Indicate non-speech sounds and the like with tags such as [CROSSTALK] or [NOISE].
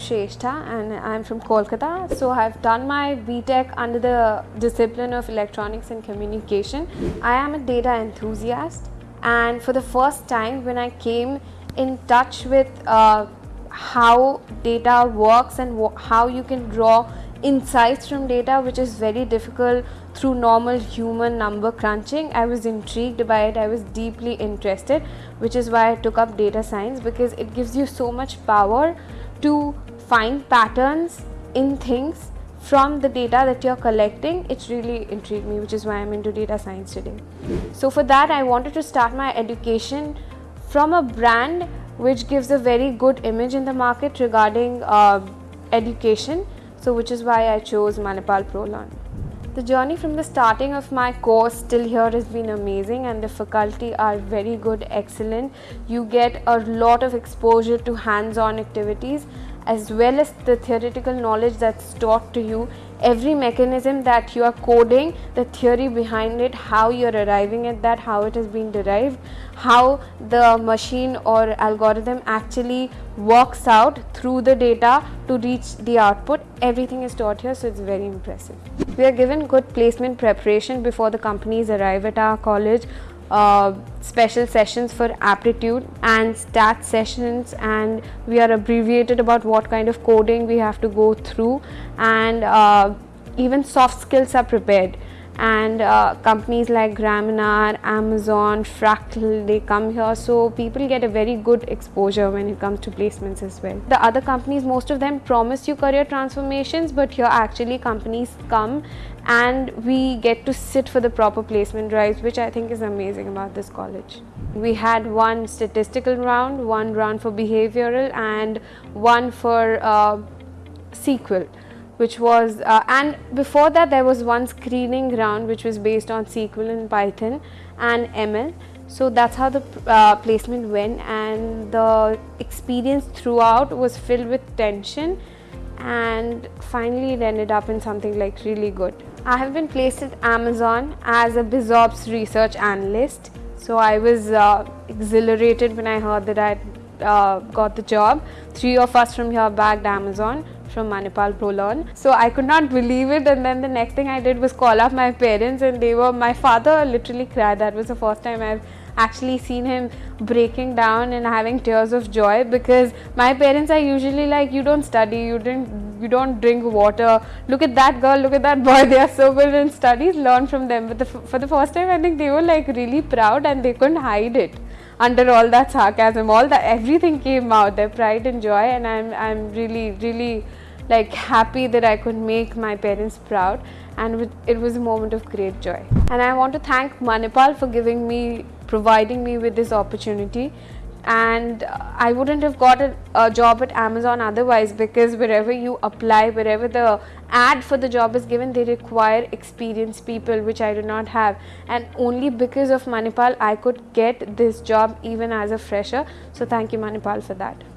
Shrestha and I'm from Kolkata. So I've done my BTech under the discipline of electronics and communication. I am a data enthusiast and for the first time when I came in touch with uh, how data works and how you can draw insights from data which is very difficult through normal human number crunching i was intrigued by it i was deeply interested which is why i took up data science because it gives you so much power to find patterns in things from the data that you're collecting it really intrigued me which is why i'm into data science today so for that i wanted to start my education from a brand which gives a very good image in the market regarding uh, education so which is why I chose Manipal ProLearn. The journey from the starting of my course till here has been amazing and the faculty are very good, excellent. You get a lot of exposure to hands-on activities as well as the theoretical knowledge that's taught to you every mechanism that you are coding the theory behind it how you're arriving at that how it has been derived how the machine or algorithm actually works out through the data to reach the output everything is taught here so it's very impressive. We are given good placement preparation before the companies arrive at our college uh, special sessions for aptitude and stat sessions and we are abbreviated about what kind of coding we have to go through and uh, even soft skills are prepared and uh, companies like Gramener, Amazon, Fractal, they come here. So people get a very good exposure when it comes to placements as well. The other companies, most of them promise you career transformations, but here actually companies come and we get to sit for the proper placement drives, which I think is amazing about this college. We had one statistical round, one round for behavioral and one for uh, SQL which was uh, and before that there was one screening round which was based on SQL and Python and ML. So that's how the uh, placement went and the experience throughout was filled with tension and finally it ended up in something like really good. I have been placed at Amazon as a BizOps research analyst. So I was uh, exhilarated when I heard that I uh, got the job. Three of us from here bagged Amazon from Manipal ProLearn. So I could not believe it. And then the next thing I did was call up my parents and they were, my father literally cried. That was the first time I've actually seen him breaking down and having tears of joy because my parents are usually like you don't study you didn't you don't drink water. Look at that girl look at that boy. [LAUGHS] They are so good in studies. Learn from them. But the, for the first time i think they were like really proud and they couldn't hide it under all that sarcasm. All that everything came out their pride and joy. And i'm i'm really really like happy that I could make my parents proud and it was a moment of great joy. And I want to thank Manipal for giving me, providing me with this opportunity and I wouldn't have got a, a, job at Amazon otherwise because wherever you apply, wherever the ad for the job is given, they require experienced people which I do not have and only because of Manipal I could get this job even as a fresher. So thank you Manipal for that.